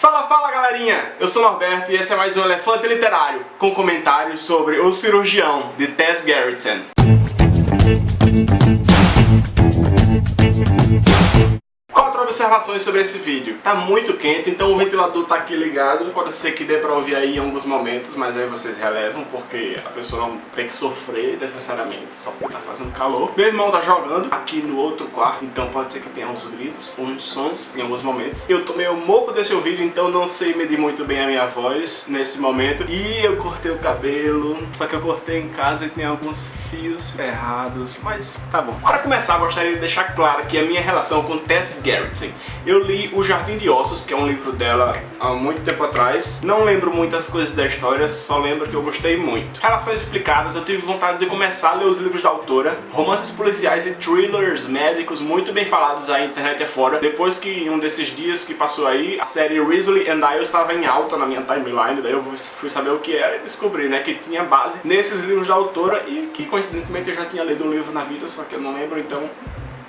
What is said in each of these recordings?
Fala, fala galerinha! Eu sou Norberto e esse é mais um Elefante Literário com comentários sobre O Cirurgião, de Tess Gerritsen. Observações sobre esse vídeo. Tá muito quente, então o ventilador tá aqui ligado. Pode ser que dê pra ouvir aí em alguns momentos, mas aí vocês relevam, porque a pessoa não tem que sofrer necessariamente, só porque tá fazendo calor. Meu irmão tá jogando aqui no outro quarto, então pode ser que tenha uns gritos, uns sons em alguns momentos. Eu tô meio moco desse ouvido, então não sei medir muito bem a minha voz nesse momento. E eu cortei o cabelo, só que eu cortei em casa e tem alguns fios errados, mas tá bom. Para começar, gostaria de deixar claro que a minha relação com Tess Eu li O Jardim de Ossos, que é um livro dela há muito tempo atrás. Não lembro muitas coisas da história, só lembro que eu gostei muito. Relações explicadas, eu tive vontade de começar a ler os livros da autora. Romances policiais e thrillers médicos muito bem falados aí internet afora. Depois que um desses dias que passou aí, a série Risley and I estava em alta na minha timeline, daí eu fui saber o que era e descobri, né, que tinha base nesses livros da autora e que coincidentemente eu já tinha lido um livro na vida, só que eu não lembro, então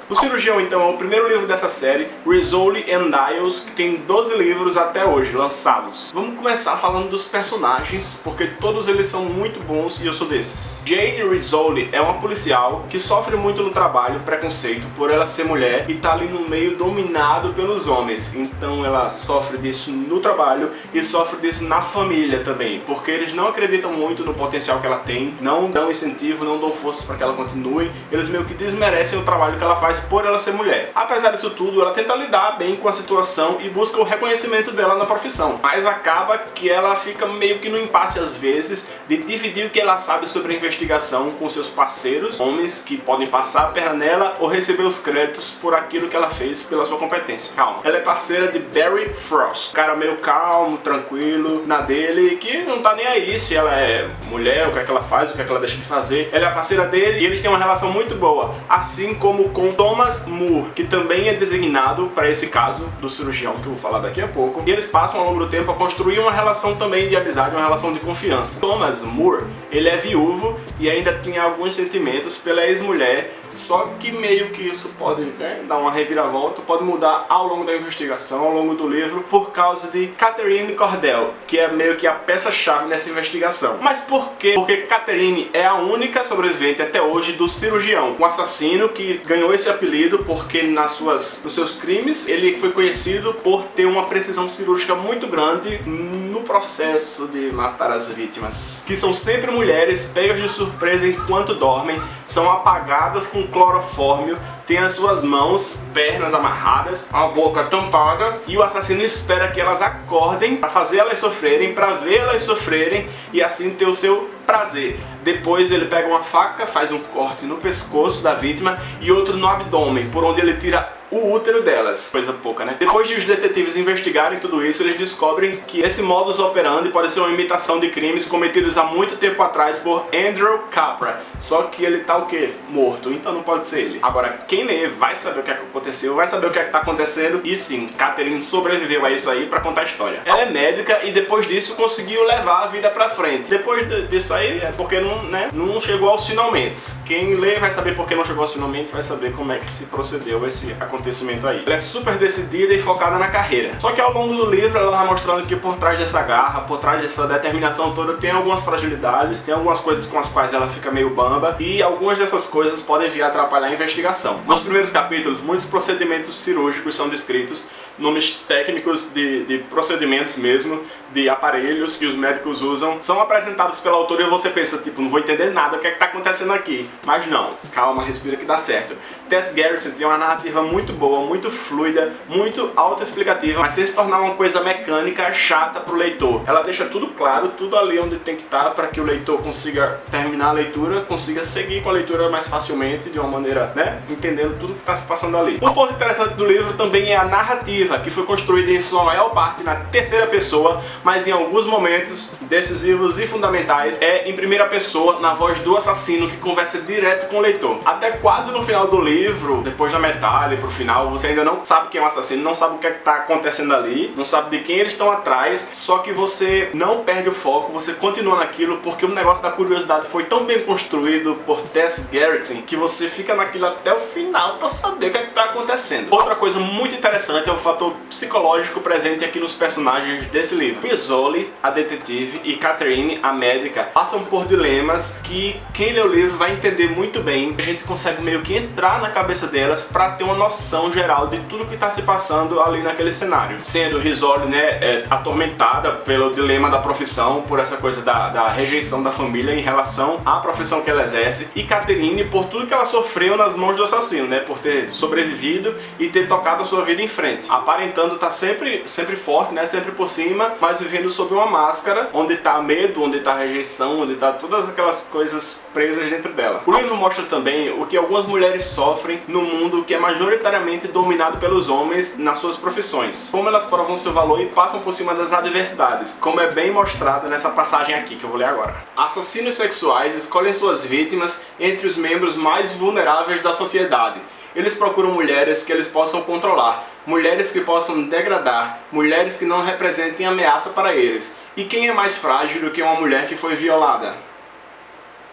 o Cirurgião, então, é o primeiro livro dessa série, Rizzoli and Dials, que tem 12 livros até hoje lançados. Vamos começar falando dos personagens, porque todos eles são muito bons e eu sou desses. Jane Rizzoli é uma policial que sofre muito no trabalho preconceito por ela ser mulher e tá ali no meio dominado pelos homens. Então ela sofre disso no trabalho e sofre disso na família também, porque eles não acreditam muito no potencial que ela tem, não dão incentivo, não dão força para que ela continue, eles meio que desmerecem o trabalho que ela faz por ela ser mulher. Apesar disso tudo, ela tenta lidar bem com a situação e busca o reconhecimento dela na profissão. Mas acaba que ela fica meio que no impasse às vezes de dividir o que ela sabe sobre a investigação com seus parceiros, homens que podem passar a perna nela ou receber os créditos por aquilo que ela fez pela sua competência. Calma. Ela é parceira de Barry Frost, cara meio calmo, tranquilo, na dele, que não tá nem aí se ela é mulher, o que é que ela faz, o que é que ela deixa de fazer. Ela é parceira dele e eles têm uma relação muito boa, assim como com Thomas Moore, que também é designado para esse caso do cirurgião que eu vou falar daqui a pouco, e eles passam ao longo do tempo a construir uma relação também de amizade, uma relação de confiança. Thomas Moore, ele é viúvo e ainda tem alguns sentimentos pela ex-mulher, só que meio que isso pode né, dar uma reviravolta, pode mudar ao longo da investigação, ao longo do livro, por causa de Catherine Cordell, que é meio que a peça-chave nessa investigação. Mas por quê? Porque Catherine é a única sobrevivente até hoje do cirurgião, um assassino que ganhou esse apelido porque nas suas, nos seus crimes ele foi conhecido por ter uma precisão cirúrgica muito grande no processo de matar as vítimas, que são sempre mulheres pegas de surpresa enquanto dormem, são apagadas com clorofórmio tem as suas mãos, pernas amarradas, a boca tampada e o assassino espera que elas acordem para fazer elas sofrerem, para ver elas sofrerem e assim ter o seu prazer. Depois ele pega uma faca, faz um corte no pescoço da vítima e outro no abdômen, por onde ele tira o útero delas. Coisa pouca, né? Depois de os detetives investigarem tudo isso, eles descobrem que esse modus operandi pode ser uma imitação de crimes cometidos há muito tempo atrás por Andrew Capra. Só que ele tá o quê? Morto, então não pode ser ele. Agora, quem lê vai saber o que, é que aconteceu, vai saber o que é que tá acontecendo e sim, Catherine sobreviveu a isso aí pra contar a história. Ela é médica e depois disso conseguiu levar a vida pra frente. Depois disso aí é porque não, né, não chegou aos finalmente. Quem lê vai saber porque não chegou aos finalmente, vai saber como é que se procedeu esse acontecimento acontecimento aí. Ela é super decidida e focada na carreira. Só que ao longo do livro ela vai mostrando que por trás dessa garra, por trás dessa determinação toda, tem algumas fragilidades, tem algumas coisas com as quais ela fica meio bamba e algumas dessas coisas podem vir a atrapalhar a investigação. Nos primeiros capítulos, muitos procedimentos cirúrgicos são descritos, nomes técnicos de, de procedimentos mesmo, de aparelhos que os médicos usam, são apresentados pela autora e você pensa, tipo, não vou entender nada, o que é que tá acontecendo aqui? Mas não, calma, respira que dá certo. Tess Garrison tem uma narrativa muito boa, muito fluida, muito autoexplicativa, mas sem se tornar uma coisa mecânica, chata pro leitor. Ela deixa tudo claro, tudo ali onde tem que estar para que o leitor consiga terminar a leitura, consiga seguir com a leitura mais facilmente, de uma maneira, né, entendendo tudo que está se passando ali. Um ponto interessante do livro também é a narrativa, que foi construída em sua maior parte na terceira pessoa, mas em alguns momentos decisivos e fundamentais é em primeira pessoa, na voz do assassino que conversa direto com o leitor. Até quase no final do livro, depois da metade pro final, você ainda não sabe quem é o assassino, não sabe o que é que tá acontecendo ali, não sabe de quem eles estão atrás, só que você não perde o foco, você continua naquilo, porque o negócio da curiosidade foi tão bem construído por Tess Gerritsen que você fica naquilo até o final pra saber o que é que tá acontecendo. Outra coisa muito interessante é o fato fator psicológico presente aqui nos personagens desse livro. Rizzoli, a detetive, e Catherine, a médica, passam por dilemas que quem lê o livro vai entender muito bem. A gente consegue meio que entrar na cabeça delas para ter uma noção geral de tudo que está se passando ali naquele cenário. Sendo Rizzoli, né, é, atormentada pelo dilema da profissão, por essa coisa da, da rejeição da família em relação à profissão que ela exerce, e Catherine por tudo que ela sofreu nas mãos do assassino, né, por ter sobrevivido e ter tocado a sua vida em frente. Aparentando estar tá sempre, sempre forte, né, sempre por cima, mas vivendo sob uma máscara, onde está medo, onde está rejeição, onde está todas aquelas coisas presas dentro dela. O livro mostra também o que algumas mulheres sofrem no mundo que é majoritariamente dominado pelos homens nas suas profissões. Como elas provam seu valor e passam por cima das adversidades, como é bem mostrado nessa passagem aqui que eu vou ler agora. Assassinos sexuais escolhem suas vítimas entre os membros mais vulneráveis da sociedade, eles procuram mulheres que eles possam controlar, mulheres que possam degradar, mulheres que não representem ameaça para eles. E quem é mais frágil do que uma mulher que foi violada?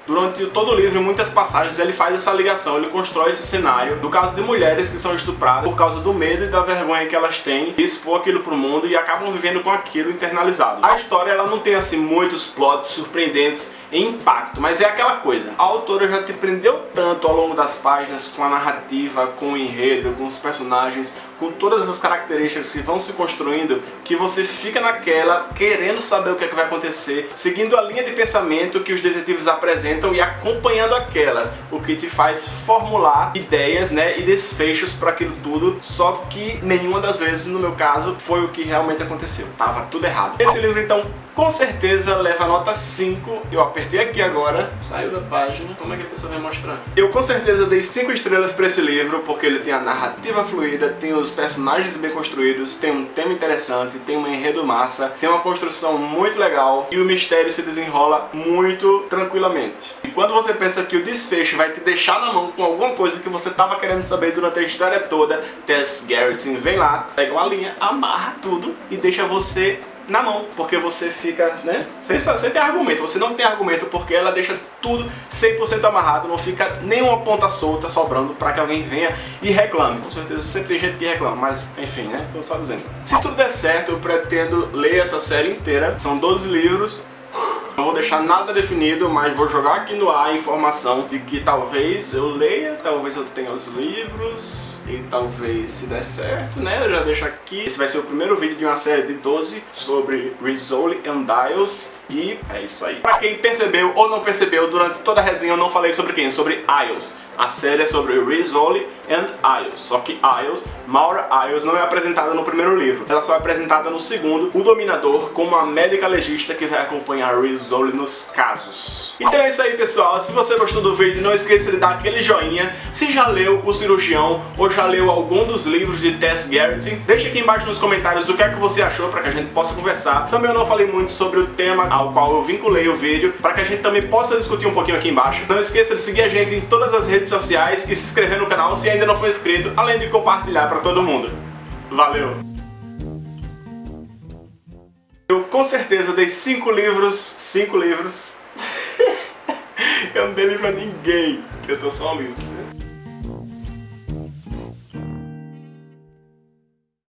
Durante todo o livro, em muitas passagens, ele faz essa ligação, ele constrói esse cenário do caso de mulheres que são estupradas por causa do medo e da vergonha que elas têm de expor aquilo pro mundo e acabam vivendo com aquilo internalizado. A história ela não tem assim muitos plots surpreendentes em impacto, mas é aquela coisa. A autora já te prendeu tanto ao longo das páginas com a narrativa, com o enredo, com os personagens, com todas as características que vão se construindo, que você fica naquela, querendo saber o que, é que vai acontecer, seguindo a linha de pensamento que os detetives apresentam e acompanhando aquelas, o que te faz formular ideias né, e desfechos para aquilo tudo, só que nenhuma das vezes, no meu caso, foi o que realmente aconteceu. Tava tudo errado. Esse livro, então, com certeza leva nota 5. Eu apertei aqui agora, saiu da página. Como é que a pessoa vai mostrar? Eu com certeza dei 5 estrelas para esse livro, porque ele tem a narrativa fluida, tem os personagens bem construídos, tem um tema interessante, tem um enredo massa, tem uma construção muito legal e o mistério se desenrola muito tranquilamente. E quando você pensa que o desfecho vai te deixar na mão com alguma coisa que você estava querendo saber durante a história toda, Tess Garrett vem lá, pega uma linha, amarra tudo e deixa você na mão, porque você fica, né, sem, sem ter argumento, você não tem argumento porque ela deixa tudo 100% amarrado, não fica nenhuma ponta solta sobrando para que alguém venha e reclame. Com certeza sempre tem gente que reclama, mas enfim, né, tô só dizendo. Se tudo der certo, eu pretendo ler essa série inteira, são 12 livros, não vou deixar nada definido, mas vou jogar aqui no ar a informação de que talvez eu leia, talvez eu tenha os livros e talvez se der certo, né? Eu já deixo aqui. Esse vai ser o primeiro vídeo de uma série de 12 sobre Rizzoli and Dials e é isso aí. Pra quem percebeu ou não percebeu, durante toda a resenha eu não falei sobre quem? Sobre Isles. A série é sobre Rizzoli and Isles. Só que Isles, Maura Isles, não é apresentada no primeiro livro. Ela só é apresentada no segundo, o Dominador, como uma médica legista que vai acompanhar Rizzoli Zoli nos casos. Então é isso aí, pessoal. Se você gostou do vídeo, não esqueça de dar aquele joinha. Se já leu O Cirurgião ou já leu algum dos livros de Tess Garrett, deixa aqui embaixo nos comentários o que é que você achou para que a gente possa conversar. Também eu não falei muito sobre o tema ao qual eu vinculei o vídeo, para que a gente também possa discutir um pouquinho aqui embaixo. Não esqueça de seguir a gente em todas as redes sociais e se inscrever no canal se ainda não for inscrito, além de compartilhar para todo mundo. Valeu! Eu com certeza dei cinco livros, cinco livros. eu não dei livro a ninguém, eu tô só liso.